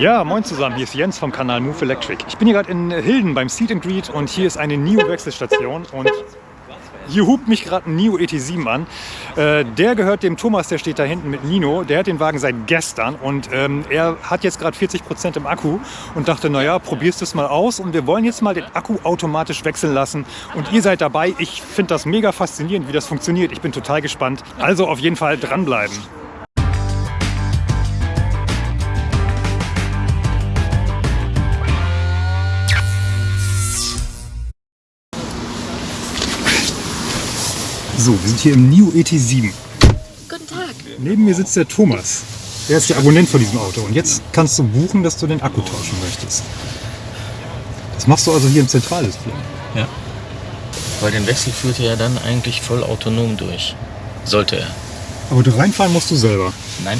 Ja, moin zusammen, hier ist Jens vom Kanal Move Electric. Ich bin hier gerade in Hilden beim Seed and Greet und hier ist eine NIO-Wechselstation und hier hupt mich gerade ein NIO ET7 an. Äh, der gehört dem Thomas, der steht da hinten mit Nino. Der hat den Wagen seit gestern und ähm, er hat jetzt gerade 40 Prozent im Akku und dachte, naja, probierst es mal aus und wir wollen jetzt mal den Akku automatisch wechseln lassen und ihr seid dabei. Ich finde das mega faszinierend, wie das funktioniert. Ich bin total gespannt. Also auf jeden Fall dranbleiben. So, wir sind hier im NIO ET7. Guten Tag. Neben mir sitzt der Thomas. Er ist der Abonnent von diesem Auto. Und jetzt kannst du buchen, dass du den Akku tauschen möchtest. Das machst du also hier im Zentraldisplay. Ja. Weil den Wechsel führt er ja dann eigentlich voll autonom durch. Sollte er. Aber du reinfahren musst du selber. Nein,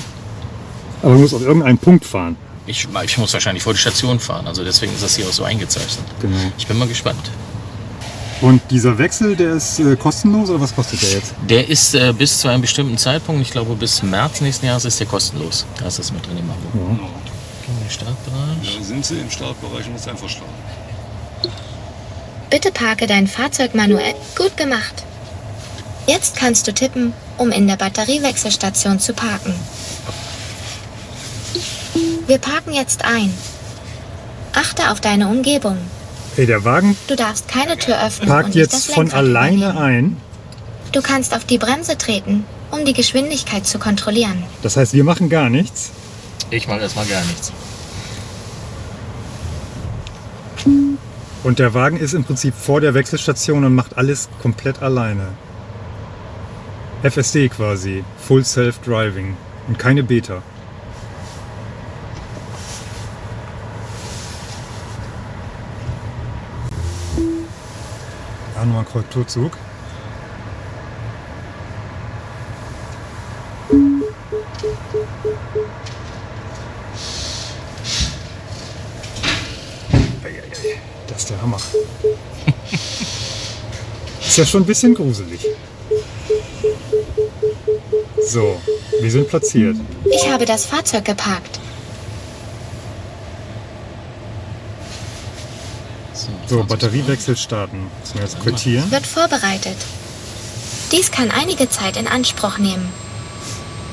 Aber du musst auf irgendeinen Punkt fahren. ich, ich muss wahrscheinlich vor die Station fahren. Also deswegen ist das hier auch so eingezeichnet. Genau. Ich bin mal gespannt. Und dieser Wechsel, der ist äh, kostenlos oder was kostet der jetzt? Der ist äh, bis zu einem bestimmten Zeitpunkt, ich glaube bis März nächsten Jahres, ist der kostenlos. Da ist das mit drin im Abo. Ja. Gehen wir in den Startbereich. Da sind sie im Startbereich und ist einfach starten. Bitte parke dein Fahrzeug manuell. Gut gemacht. Jetzt kannst du tippen, um in der Batteriewechselstation zu parken. Wir parken jetzt ein. Achte auf deine Umgebung. Hey, der Wagen Du darfst keine Tür öffnen parkt und nicht das jetzt von Lenkrad alleine übernehmen. ein. Du kannst auf die Bremse treten, um die Geschwindigkeit zu kontrollieren. Das heißt, wir machen gar nichts. Ich mache erstmal gar nichts. Und der Wagen ist im Prinzip vor der Wechselstation und macht alles komplett alleine. FSD quasi, Full Self Driving und keine Beta. Ja, nochmal ein Korrekturzug. Das ist der Hammer. Ist ja schon ein bisschen gruselig. So, wir sind platziert. Ich habe das Fahrzeug geparkt. So, Batteriewechsel starten. Müssen wir jetzt quittieren. Wird vorbereitet. Dies kann einige Zeit in Anspruch nehmen.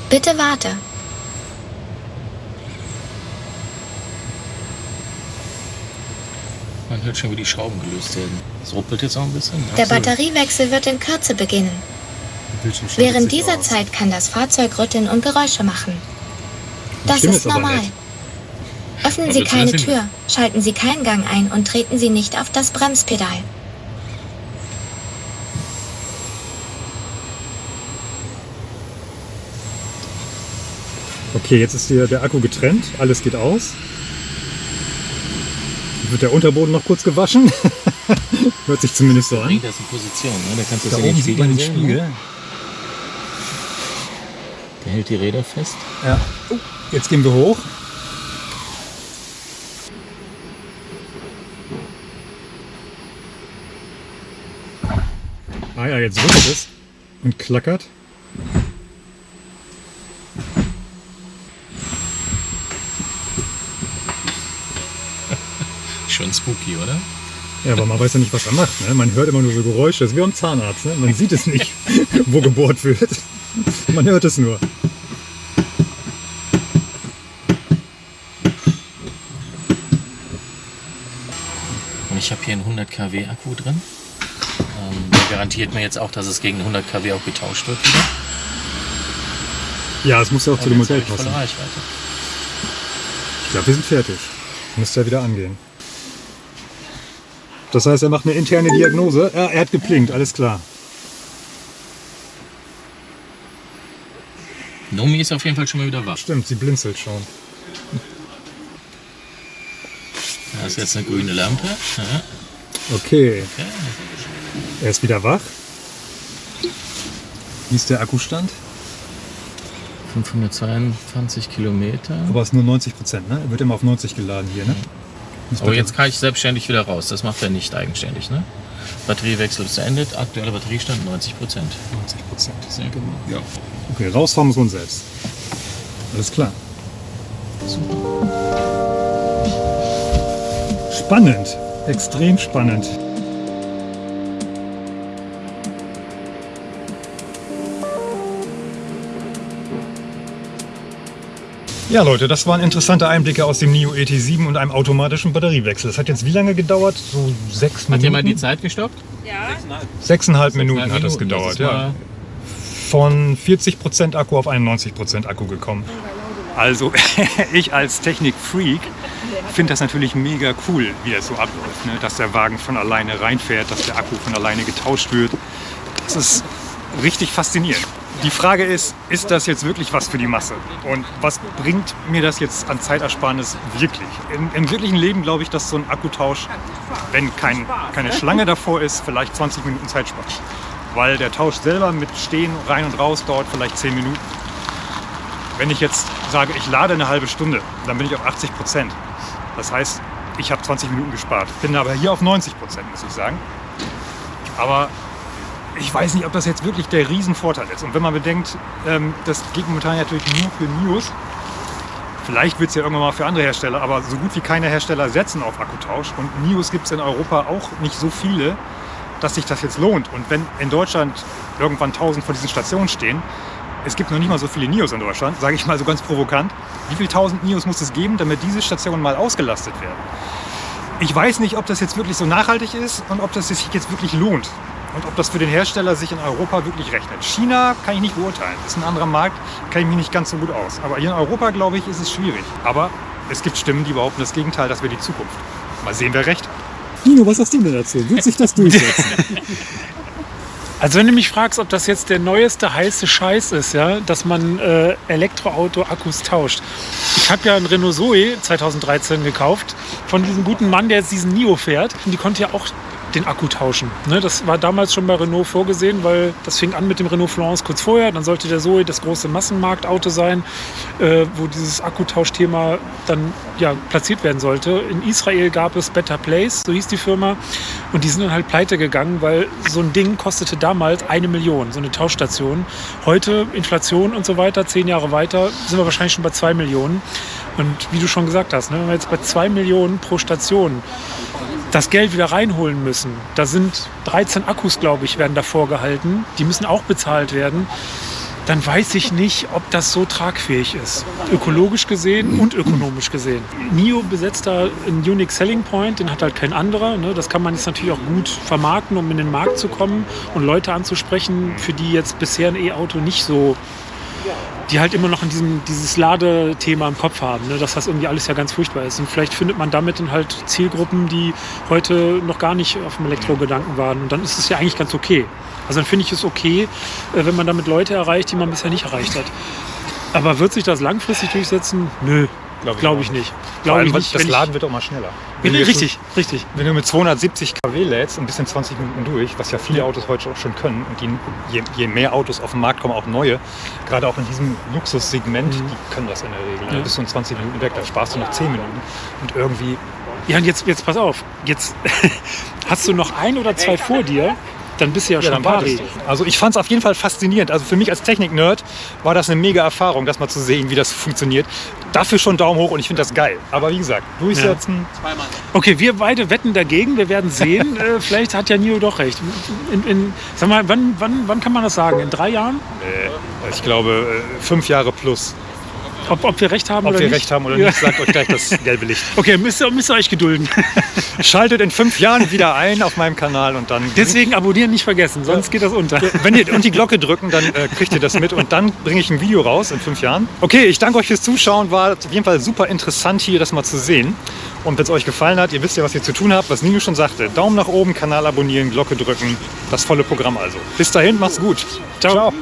Bitte warte. Man hört schon, wie die Schrauben gelöst werden. Es ruppelt jetzt auch ein bisschen. Der Absolut. Batteriewechsel wird in Kürze beginnen. Während dieser aus. Zeit kann das Fahrzeug rütteln und Geräusche machen. Das ist normal. nett. Öffnen Sie keine. Tür, schalten Sie keinen Gang ein und treten Sie nicht auf das Bremspedal. Okay, jetzt ist hier der Akku getrennt. Alles geht aus. Wird der Unterboden noch kurz gewaschen. Hört sich zumindest so an. Bringt das in Position, ne? Da kannst du Da oben sieht man den Spiegel. ne? Der hält die Räder fest. Ja. Oh, jetzt gehen wir hoch. Ah ja, jetzt rüttelt es und klackert. Schon spooky, oder? Ja, aber man weiß ja nicht, was er macht. Ne? Man hört immer nur so Geräusche. Das ist wie am Zahnarzt. Ne? Man sieht es nicht, wo gebohrt wird. Man hört es nur. Und ich habe hier einen 100 kW Akku drin. Garantiert mir jetzt auch, dass es gegen 100 kW auch getauscht wird wieder. Ja, es muss ja auch zu Und dem jetzt Modell ich passen. Ich glaube, wir sind fertig. Müsste ja wieder angehen. Das heißt, er macht eine interne Diagnose. Ja, er hat geplinkt, alles klar. Nomi ist auf jeden Fall schon mal wieder wach. Stimmt, sie blinzelt schon. Da ist jetzt eine grüne Lampe. Ja. Okay, Okay. Er ist wieder wach. Wie ist der Akkustand? 522 Kilometer. Aber es ist nur 90 Prozent, ne? Er wird immer auf 90 geladen hier, ne? Muss Aber jetzt kann ich selbstständig wieder raus. Das macht er nicht eigenständig, ne? Batteriewechsel ist beendet. Aktueller Batteriestand 90 Prozent. 90 Prozent. Sehr gut. Ja. Okay, rausfahren muss man selbst. Alles klar. Super. Spannend, extrem spannend. Ja Leute, das waren interessante Einblicke aus dem NIO ET7 und einem automatischen Batteriewechsel. Das hat jetzt wie lange gedauert? So sechs Hat Minuten? jemand die Zeit gestoppt? Sechseinhalb Minuten hat das Minuten, gedauert, ja. Von 40% Akku auf 91% Akku gekommen. Also ich als Technikfreak finde das natürlich mega cool, wie das so abläuft. Ne? Dass der Wagen von alleine reinfährt, dass der Akku von alleine getauscht wird. Das ist richtig faszinierend. Die Frage ist, ist das jetzt wirklich was für die Masse? Und was bringt mir das jetzt an Zeitersparnis wirklich? Im, im wirklichen Leben glaube ich, dass so ein Akkutausch, wenn kein, keine Schlange davor ist, vielleicht 20 Minuten Zeit spart. Weil der Tausch selber mit Stehen rein und raus dauert vielleicht 10 Minuten. Wenn ich jetzt sage, ich lade eine halbe Stunde, dann bin ich auf 80 Prozent. Das heißt, ich habe 20 Minuten gespart. Bin aber hier auf 90 Prozent, muss ich sagen. Aber ich weiß nicht, ob das jetzt wirklich der Riesenvorteil ist. Und wenn man bedenkt, ähm, das geht momentan natürlich nur für News. Vielleicht wird es ja irgendwann mal für andere Hersteller, aber so gut wie keine Hersteller setzen auf Akkutausch. Und Nios gibt es in Europa auch nicht so viele, dass sich das jetzt lohnt. Und wenn in Deutschland irgendwann 1000 von diesen Stationen stehen, es gibt noch nicht mal so viele Nios in Deutschland, sage ich mal so ganz provokant. Wie viele tausend Nios muss es geben, damit diese Stationen mal ausgelastet werden? Ich weiß nicht, ob das jetzt wirklich so nachhaltig ist und ob das sich jetzt wirklich lohnt. Und ob das für den Hersteller sich in Europa wirklich rechnet. China kann ich nicht beurteilen. Das ist ein anderer Markt, kenne ich mich nicht ganz so gut aus. Aber hier in Europa, glaube ich, ist es schwierig. Aber es gibt Stimmen, die behaupten das Gegenteil, das wäre die Zukunft. Mal sehen, wer recht hat. Nino, was hast du denn dazu? Wird sich das durchsetzen? Also wenn du mich fragst, ob das jetzt der neueste heiße Scheiß ist, ja, dass man äh, Elektroauto-Akkus tauscht. Ich habe ja einen Renault Zoe 2013 gekauft von diesem guten Mann, der jetzt diesen Nio fährt. Und die konnte ja auch den Akku tauschen. Ne, das war damals schon bei Renault vorgesehen, weil das fing an mit dem Renault Florence kurz vorher. Dann sollte der Zoe das große Massenmarktauto sein, äh, wo dieses Akkutauschthema dann ja, platziert werden sollte. In Israel gab es Better Place, so hieß die Firma. Und die sind dann halt pleite gegangen, weil so ein Ding kostete damals eine Million, so eine Tauschstation. Heute, Inflation und so weiter, zehn Jahre weiter, sind wir wahrscheinlich schon bei zwei Millionen. Und wie du schon gesagt hast, ne, wenn wir jetzt bei zwei Millionen pro Station das Geld wieder reinholen müssen. Da sind 13 Akkus, glaube ich, werden davor gehalten. Die müssen auch bezahlt werden. Dann weiß ich nicht, ob das so tragfähig ist. Ökologisch gesehen und ökonomisch gesehen. NIO besetzt da einen Unique Selling Point, den hat halt kein anderer. Ne? Das kann man jetzt natürlich auch gut vermarkten, um in den Markt zu kommen und Leute anzusprechen, für die jetzt bisher ein E-Auto nicht so die halt immer noch in diesem, dieses Ladethema im Kopf haben, ne? dass das irgendwie alles ja ganz furchtbar ist. Und vielleicht findet man damit dann halt Zielgruppen, die heute noch gar nicht auf dem Elektrogedanken waren. Und dann ist es ja eigentlich ganz okay. Also dann finde ich es okay, äh, wenn man damit Leute erreicht, die man bisher nicht erreicht hat. Aber wird sich das langfristig durchsetzen? Nö, glaube ich ich, nicht. Glaube ich nicht. das wenn Laden wird auch mal schneller. ich, Wenn du jetzt richtig, richtig. Wenn du mit 270 kW lädst und bist in 20 Minuten durch, was ja viele Autos heute auch schon können, und die, je, je mehr Autos auf den Markt kommen, auch neue, gerade auch in diesem Luxussegment, die können das in der Regel. Ja. bist du in 20 Minuten weg, dann sparst du noch 10 Minuten. Und irgendwie, Ja, und jetzt, jetzt pass auf. Jetzt hast du noch ein oder zwei vor dir, dann bist du ja, ja, schon wartest du. Also ich fand es auf jeden Fall faszinierend. Also für mich als Technik-Nerd war das eine mega Erfahrung, das mal zu sehen, wie das funktioniert. Dafür schon Daumen hoch und ich finde das geil. Aber wie gesagt, durchsetzen, Okay, wir beide wetten dagegen. Wir werden sehen. äh, vielleicht hat ja Nio doch recht. In, in, sag mal, wann, wann, wann kann man das sagen? In drei Jahren? äh, ich glaube, äh, fünf Jahre plus. Ob, ob wir recht haben Ob oder wir nicht? recht haben oder nicht, sagt euch gleich das gelbe Licht. Okay, müsst ihr, müsst ihr euch gedulden. Schaltet in fünf Jahren wieder ein auf meinem Kanal und dann. Deswegen abonnieren nicht vergessen, sonst geht das unter. Wenn ihr und die Glocke drücken, dann äh, kriegt ihr das mit und dann bringe ich ein Video raus in fünf Jahren. Okay, ich danke euch fürs Zuschauen. War auf jeden Fall super interessant hier das mal zu sehen. Und wenn es euch gefallen hat, ihr wisst ja, was ihr zu tun habt, was Nino schon sagte. Daumen nach oben, Kanal abonnieren, Glocke drücken, das volle Programm also. Bis dahin, macht's gut. Ciao. Ciao.